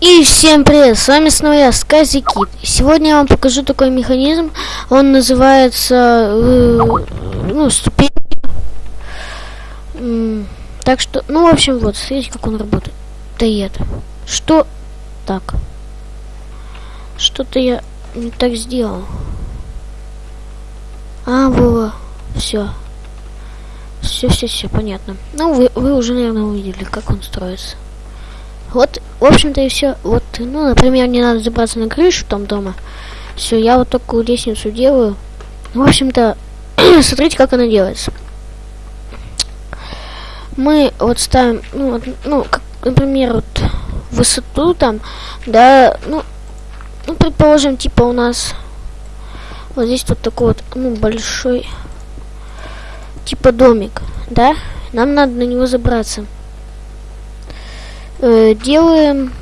И всем привет, с вами снова я, Скази Кит. Сегодня я вам покажу такой механизм, он называется, э, ну, ступень. Так что, ну, в общем, вот, смотрите, как он работает. Дает. Что? Так. Что-то я не так сделал. А, было. Все. Все, все, все, понятно. Ну, вы, вы уже, наверное, увидели, как он строится. Вот, в общем-то и все. Вот, ну, например, мне надо забраться на крышу там дома. Все, я вот такую лестницу делаю. В общем-то, смотрите, как она делается. Мы вот ставим, ну, вот, ну, как, например, вот высоту там, да, ну, ну, предположим, типа у нас вот здесь вот такой вот, ну, большой, типа домик, да? Нам надо на него забраться э, делаем,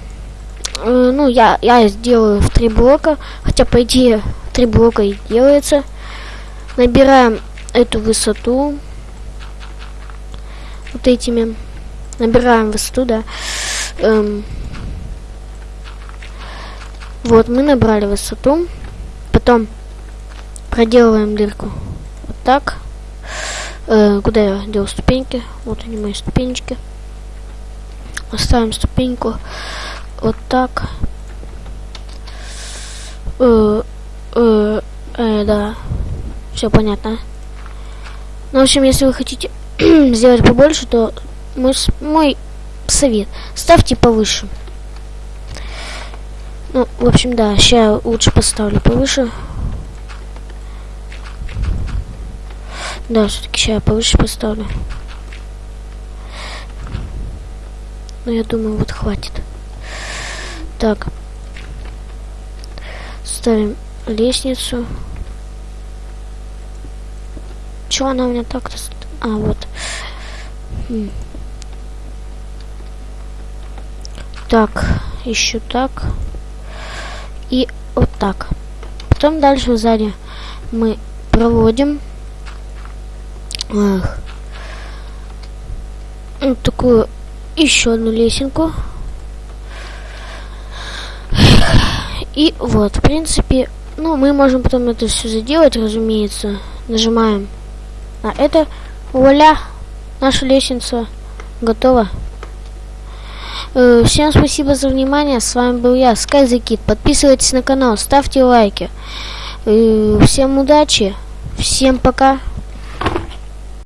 э, ну, я, я сделаю в три блока, хотя, по идее, три блока и делается. Набираем эту высоту вот этими, набираем высоту, да. Эм, вот, мы набрали высоту, потом проделываем дырку вот так. Э, куда я делал ступеньки? Вот они мои ступенечки. Оставим ступеньку вот так. Э, э, э, да. Все понятно. Ну, в общем, если вы хотите сделать побольше, то мой, мой совет. Ставьте повыше. Ну, в общем, да, сейчас лучше поставлю повыше. Да, все-таки сейчас повыше поставлю. Ну, я думаю, вот хватит. Так. Ставим лестницу. Чё она у меня так-то... А, вот. Так, еще так. И вот так. Потом дальше сзади мы проводим ах, вот такую еще одну лесенку. И вот, в принципе, ну, мы можем потом это все заделать, разумеется. Нажимаем на это. Вуаля! Наша лестница готова. Э, всем спасибо за внимание. С вами был я, SkyZKid. Подписывайтесь на канал, ставьте лайки. Э, всем удачи. Всем пока.